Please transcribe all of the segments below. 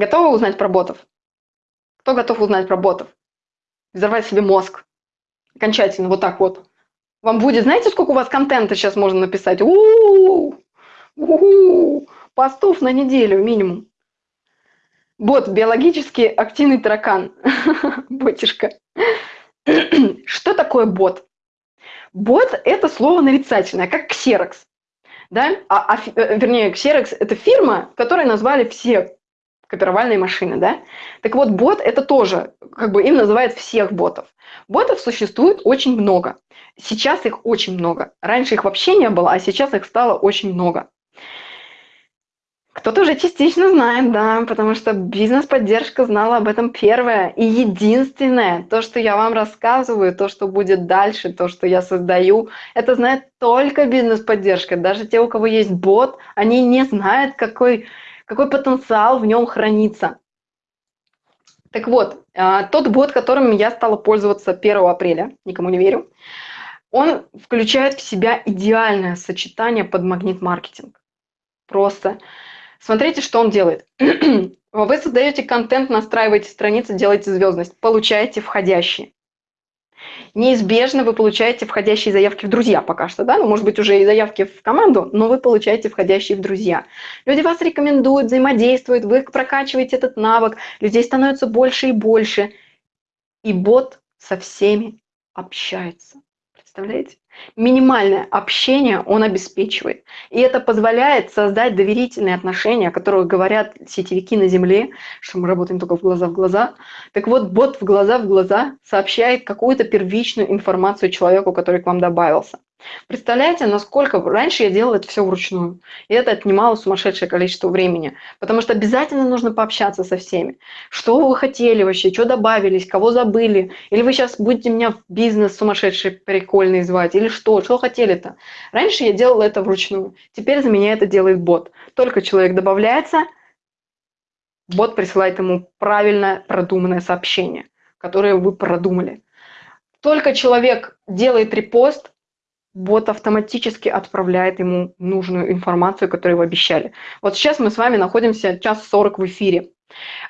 Готовы узнать про ботов? Кто готов узнать про ботов? Взорвать себе мозг. Окончательно, вот так вот. Вам будет, знаете, сколько у вас контента сейчас можно написать? У-у-у! Постов на неделю минимум. Бот, биологически активный таракан. Ботишка. Что такое бот? Бот – это слово нарицательное, как ксерокс. Да? А, а, э, вернее, ксерокс – это фирма, которой назвали все копировальные машины. Да? Так вот, бот – это тоже, как бы им называют всех ботов. Ботов существует очень много. Сейчас их очень много. Раньше их вообще не было, а сейчас их стало очень много. Кто-то уже частично знает, да, потому что бизнес-поддержка знала об этом первое и единственное. То, что я вам рассказываю, то, что будет дальше, то, что я создаю, это знает только бизнес-поддержка. Даже те, у кого есть бот, они не знают, какой, какой потенциал в нем хранится. Так вот, а, тот бот, которым я стала пользоваться 1 апреля, никому не верю, он включает в себя идеальное сочетание под магнит-маркетинг. Просто Смотрите, что он делает. Вы создаете контент, настраиваете страницы, делаете звездность, получаете входящие. Неизбежно вы получаете входящие заявки в друзья пока что, да, ну, может быть, уже и заявки в команду, но вы получаете входящие в друзья. Люди вас рекомендуют, взаимодействуют, вы прокачиваете этот навык, людей становится больше и больше, и бот со всеми общается. Представляете? Минимальное общение он обеспечивает. И это позволяет создать доверительные отношения, о которых говорят сетевики на Земле, что мы работаем только в глаза в глаза. Так вот, бот в глаза в глаза сообщает какую-то первичную информацию человеку, который к вам добавился. Представляете, насколько раньше я делала это все вручную. И это отнимало сумасшедшее количество времени. Потому что обязательно нужно пообщаться со всеми. Что вы хотели вообще, что добавились, кого забыли. Или вы сейчас будете меня в бизнес сумасшедший прикольный звать. Или что, что хотели-то. Раньше я делала это вручную. Теперь за меня это делает бот. Только человек добавляется, бот присылает ему правильное продуманное сообщение, которое вы продумали. Только человек делает репост, бот автоматически отправляет ему нужную информацию, которую вы обещали. Вот сейчас мы с вами находимся час 40 в эфире.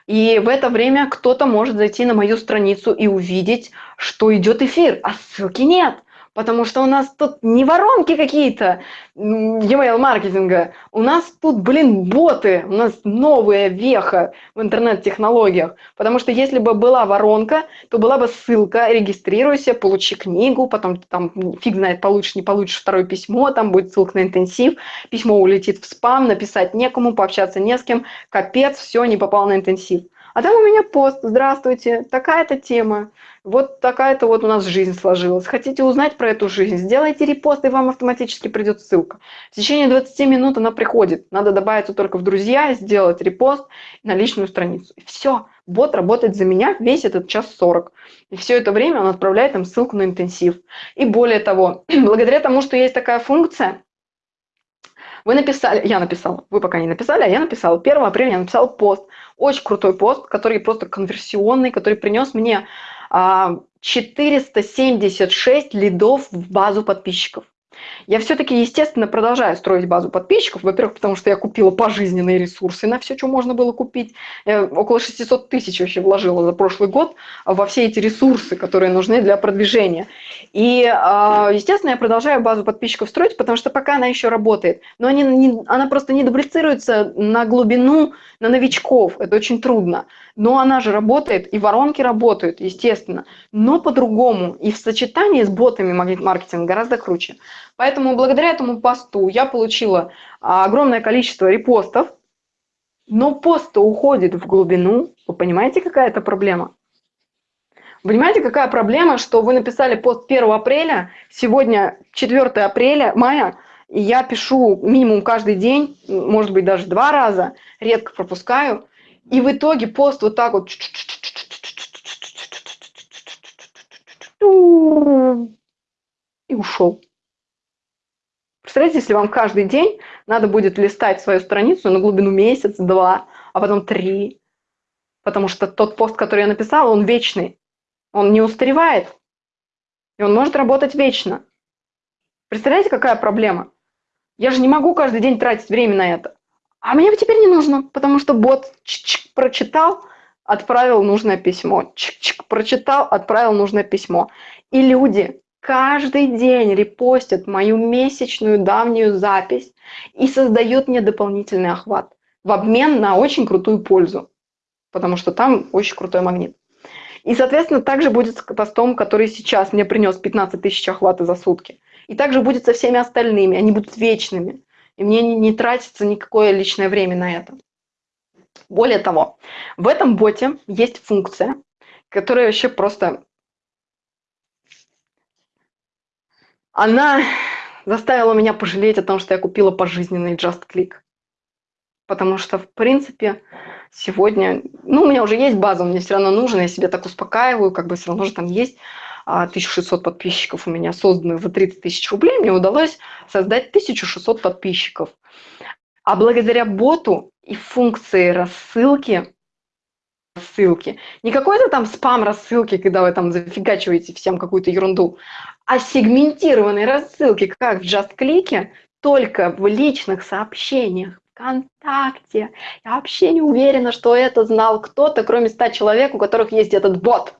И в это время кто-то может зайти на мою страницу и увидеть, что идет эфир, а ссылки нет потому что у нас тут не воронки какие-то e-mail маркетинга, у нас тут, блин, боты, у нас новая веха в интернет-технологиях, потому что если бы была воронка, то была бы ссылка, регистрируйся, получи книгу, потом там фиг знает, получишь, не получишь второе письмо, там будет ссылка на интенсив, письмо улетит в спам, написать некому, пообщаться не с кем, капец, все, не попал на интенсив. А там у меня пост, здравствуйте, такая-то тема, вот такая-то вот у нас жизнь сложилась. Хотите узнать про эту жизнь? Сделайте репост, и вам автоматически придет ссылка. В течение 20 минут она приходит. Надо добавиться только в друзья, сделать репост на личную страницу. И все, бот работает за меня весь этот час 40. И все это время он отправляет им ссылку на интенсив. И более того, благодаря тому, что есть такая функция, вы написали, я написала, вы пока не написали, а я написала. 1 апреля я написала пост. Очень крутой пост, который просто конверсионный, который принес мне 476 а, лидов в базу подписчиков. Я все-таки, естественно, продолжаю строить базу подписчиков. Во-первых, потому что я купила пожизненные ресурсы на все, что можно было купить. Я около 600 тысяч вообще вложила за прошлый год во все эти ресурсы, которые нужны для продвижения. И, а, естественно, я продолжаю базу подписчиков строить, потому что пока она еще работает. Но они, не, она просто не дублицируется на глубину, на новичков. Это очень трудно. Но она же работает, и воронки работают, естественно. Но по-другому. И в сочетании с ботами маркетинга гораздо круче. Поэтому благодаря этому посту я получила а, огромное количество репостов, но пост уходит в глубину. Вы понимаете, какая это проблема? Понимаете, какая проблема, что вы написали пост 1 апреля, сегодня 4 апреля, мая, и я пишу минимум каждый день, может быть, даже два раза, редко пропускаю, и в итоге пост вот так вот и ушел. Представляете, если вам каждый день надо будет листать свою страницу на глубину месяц, два, а потом три, потому что тот пост, который я написала, он вечный, он не устаревает, и он может работать вечно. Представляете, какая проблема? Я же не могу каждый день тратить время на это. А мне теперь не нужно, потому что бот прочитал, отправил нужное письмо. Чик-чик, прочитал, отправил нужное письмо. И люди каждый день репостят мою месячную давнюю запись и создают мне дополнительный охват в обмен на очень крутую пользу, потому что там очень крутой магнит. И, соответственно, также будет с постом, который сейчас мне принес 15 тысяч охвата за сутки. И также будет со всеми остальными, они будут вечными. И мне не, не тратится никакое личное время на это. Более того, в этом боте есть функция, которая вообще просто... Она заставила меня пожалеть о том, что я купила пожизненный Just Click. Потому что, в принципе, сегодня... Ну, у меня уже есть база, мне все равно нужен, я себе так успокаиваю, как бы все равно же там есть 1600 а, подписчиков у меня созданы за 30 тысяч рублей, мне удалось создать 1600 подписчиков. А благодаря боту и функции рассылки, рассылки, не какой-то там спам рассылки, когда вы там зафигачиваете всем какую-то ерунду, а сегментированной рассылки, как в JustClick, только в личных сообщениях ВКонтакте. Я вообще не уверена, что это знал кто-то, кроме 100 человек, у которых есть этот бот.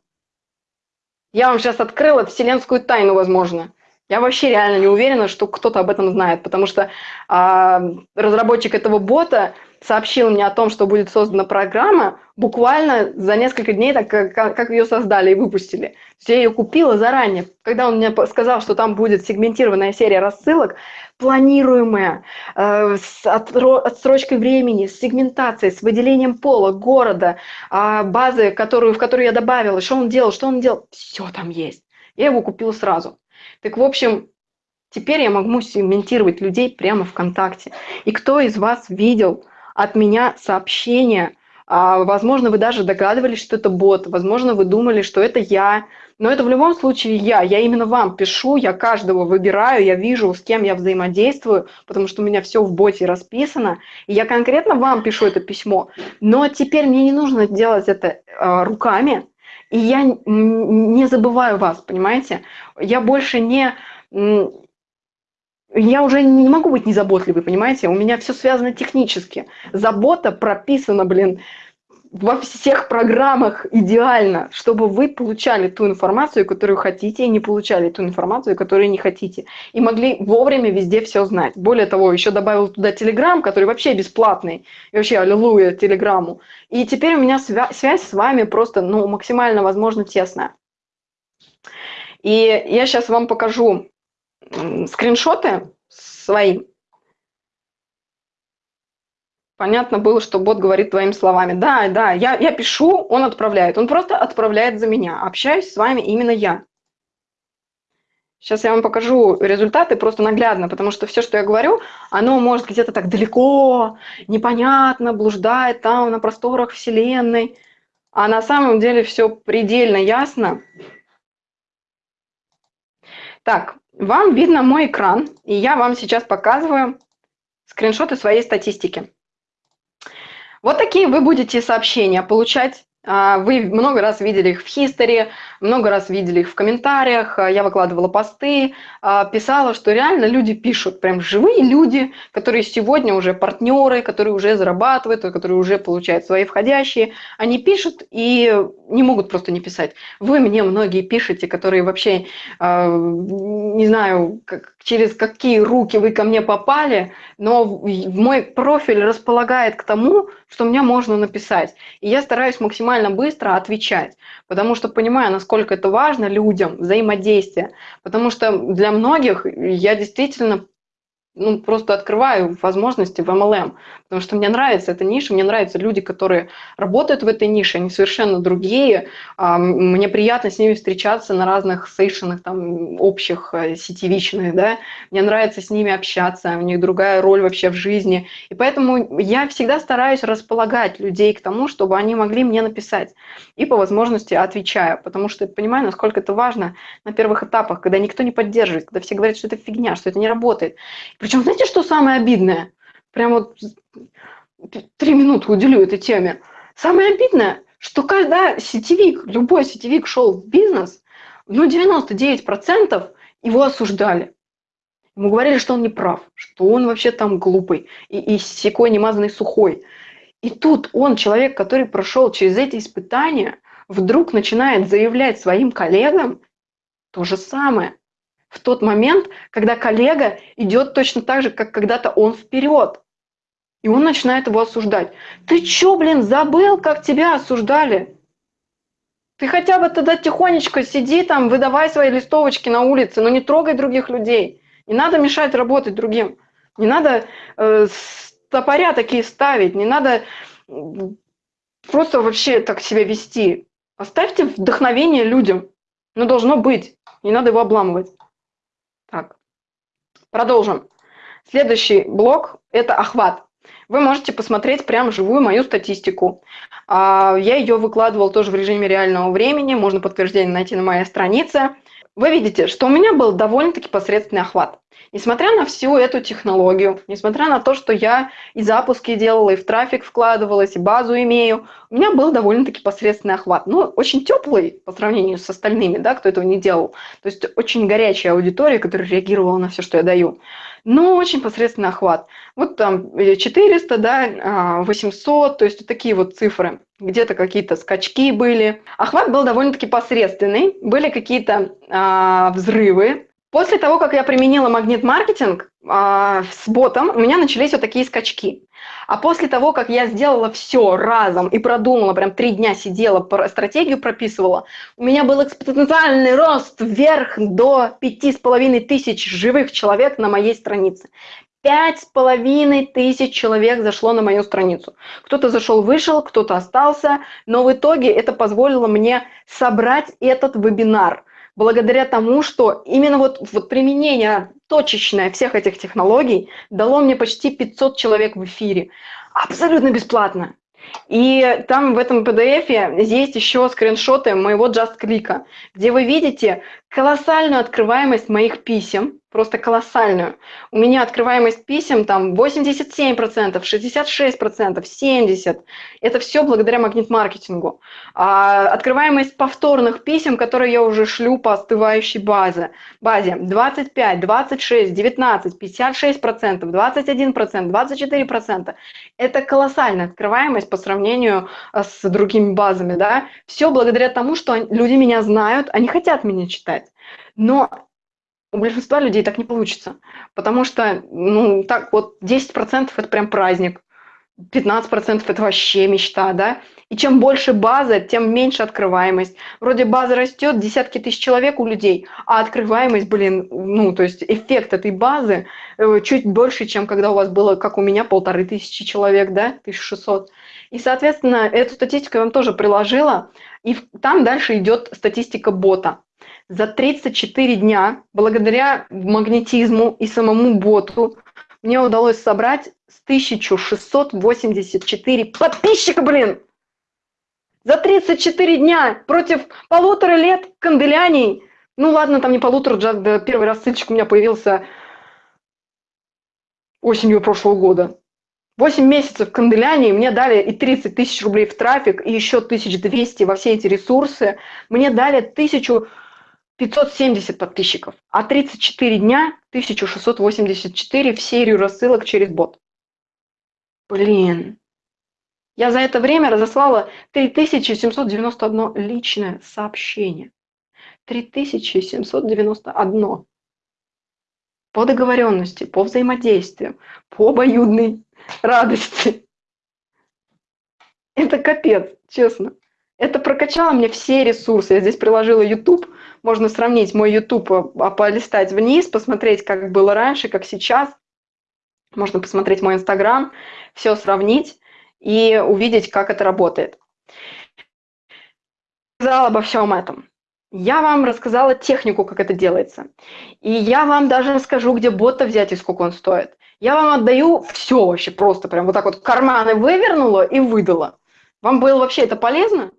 Я вам сейчас открыла вселенскую тайну, возможно. Я вообще реально не уверена, что кто-то об этом знает, потому что а, разработчик этого бота сообщил мне о том, что будет создана программа буквально за несколько дней, так как, как ее создали и выпустили. Я ее купила заранее. Когда он мне сказал, что там будет сегментированная серия рассылок, планируемая, э, с отсрочкой времени, с сегментацией, с выделением пола, города, э, базы, которую, в которую я добавила, что он делал, что он делал, все там есть. Я его купила сразу. Так, в общем, теперь я могу сегментировать людей прямо ВКонтакте. И кто из вас видел от меня сообщение, а, возможно, вы даже догадывались, что это бот, возможно, вы думали, что это я, но это в любом случае я. Я именно вам пишу, я каждого выбираю, я вижу, с кем я взаимодействую, потому что у меня все в боте расписано. И я конкретно вам пишу это письмо. Но теперь мне не нужно делать это э, руками, и я не забываю вас, понимаете? Я больше не... Я уже не могу быть незаботливой, понимаете? У меня все связано технически. Забота прописана, блин, во всех программах идеально, чтобы вы получали ту информацию, которую хотите, и не получали ту информацию, которую не хотите. И могли вовремя везде все знать. Более того, еще добавил туда Телеграм, который вообще бесплатный. И вообще, аллилуйя Телеграмму. И теперь у меня свя связь с вами просто ну, максимально, возможно, тесная. И я сейчас вам покажу скриншоты свои понятно было, что бот говорит твоими словами. Да, да, я, я пишу, он отправляет. Он просто отправляет за меня. Общаюсь с вами именно я. Сейчас я вам покажу результаты просто наглядно, потому что все, что я говорю, оно может где-то так далеко, непонятно, блуждает там на просторах Вселенной. А на самом деле все предельно ясно. Так, вам видно мой экран, и я вам сейчас показываю скриншоты своей статистики. Вот такие вы будете сообщения получать вы много раз видели их в History, много раз видели их в комментариях, а, я выкладывала посты, а, писала, что реально люди пишут, прям живые люди, которые сегодня уже партнеры, которые уже зарабатывают, которые уже получают свои входящие, они пишут и не могут просто не писать. Вы мне многие пишете, которые вообще, не знаю, как, через какие руки вы ко мне попали, но мой профиль располагает к тому, что мне можно написать. И я стараюсь максимально быстро отвечать, потому что понимаю, насколько это важно людям, взаимодействие. Потому что для многих я действительно ну, просто открываю возможности в MLM, потому что мне нравится эта ниша, мне нравятся люди, которые работают в этой нише, они совершенно другие, а, мне приятно с ними встречаться на разных сейшенах, там, общих, э, сетевичных, да, мне нравится с ними общаться, у них другая роль вообще в жизни, и поэтому я всегда стараюсь располагать людей к тому, чтобы они могли мне написать, и по возможности отвечаю, потому что понимаю, насколько это важно на первых этапах, когда никто не поддерживает, когда все говорят, что это фигня, что это не работает, причем, знаете, что самое обидное? Прям вот три минуты уделю этой теме. Самое обидное, что когда сетевик, любой сетевик шел в бизнес, ну 99% его осуждали. Ему говорили, что он не прав, что он вообще там глупый и, и секой немазанный сухой. И тут он, человек, который прошел через эти испытания, вдруг начинает заявлять своим коллегам то же самое. В тот момент, когда коллега идет точно так же, как когда-то он вперед. И он начинает его осуждать. Ты чё, блин, забыл, как тебя осуждали? Ты хотя бы тогда тихонечко сиди там, выдавай свои листовочки на улице, но не трогай других людей. Не надо мешать работать другим. Не надо э, топоря такие ставить, не надо просто вообще так себя вести. Оставьте вдохновение людям. Но должно быть. Не надо его обламывать. Так, продолжим. Следующий блок – это охват. Вы можете посмотреть прям живую мою статистику. А, я ее выкладывал тоже в режиме реального времени, можно подтверждение найти на моей странице. Вы видите, что у меня был довольно-таки посредственный охват. Несмотря на всю эту технологию, несмотря на то, что я и запуски делала, и в трафик вкладывалась, и базу имею, у меня был довольно-таки посредственный охват. Ну, очень теплый по сравнению с остальными, да, кто этого не делал. То есть очень горячая аудитория, которая реагировала на все, что я даю. Но очень посредственный охват. Вот там 400, да, 800, а, то есть вот такие вот цифры. Где-то какие-то скачки были. Охват был довольно-таки посредственный. Были какие-то а, взрывы, После того, как я применила магнит-маркетинг э, с ботом, у меня начались вот такие скачки. А после того, как я сделала все разом и продумала, прям три дня сидела, стратегию прописывала, у меня был экспоненциальный рост вверх до пяти с половиной тысяч живых человек на моей странице. Пять с половиной тысяч человек зашло на мою страницу. Кто-то зашел, вышел, кто-то остался, но в итоге это позволило мне собрать этот вебинар – благодаря тому, что именно вот, вот применение точечное всех этих технологий дало мне почти 500 человек в эфире. Абсолютно бесплатно. И там в этом PDF есть еще скриншоты моего Just Click, где вы видите колоссальную открываемость моих писем, просто колоссальную. У меня открываемость писем там 87%, 66%, 70%. Это все благодаря магнит-маркетингу. А открываемость повторных писем, которые я уже шлю по остывающей базе, базе 25, 26, 19, 56%, 21%, 24%. Это колоссальная открываемость по сравнению э, с другими базами. Да? Все благодаря тому, что люди меня знают, они хотят меня читать. Но у большинства людей так не получится, потому что, ну, так вот, 10% это прям праздник, 15% это вообще мечта, да, и чем больше база, тем меньше открываемость. Вроде база растет, десятки тысяч человек у людей, а открываемость, блин, ну, то есть эффект этой базы э, чуть больше, чем когда у вас было, как у меня, полторы тысячи человек, да, 1600. И, соответственно, эту статистику я вам тоже приложила, и там дальше идет статистика бота за 34 дня, благодаря магнетизму и самому боту, мне удалось собрать 1684 подписчика, блин! За 34 дня против полутора лет канделяний. Ну ладно, там не полутора, первый раз ссылочка у меня появился осенью прошлого года. 8 месяцев канделяний, мне дали и 30 тысяч рублей в трафик, и еще 1200 во все эти ресурсы. Мне дали 1000 570 подписчиков, а 34 дня 1684 в серию рассылок через бот. Блин. Я за это время разослала 3791 личное сообщение. 3791. По договоренности, по взаимодействию, по обоюдной радости. Это капец, честно. Это прокачало мне все ресурсы. Я здесь приложила YouTube, можно сравнить мой YouTube, а, полистать вниз, посмотреть, как было раньше, как сейчас. Можно посмотреть мой Инстаграм, все сравнить и увидеть, как это работает. Сказала обо всем этом. Я вам рассказала технику, как это делается. И я вам даже расскажу, где бота взять и сколько он стоит. Я вам отдаю все вообще просто, прям вот так вот карманы вывернула и выдала. Вам было вообще это полезно?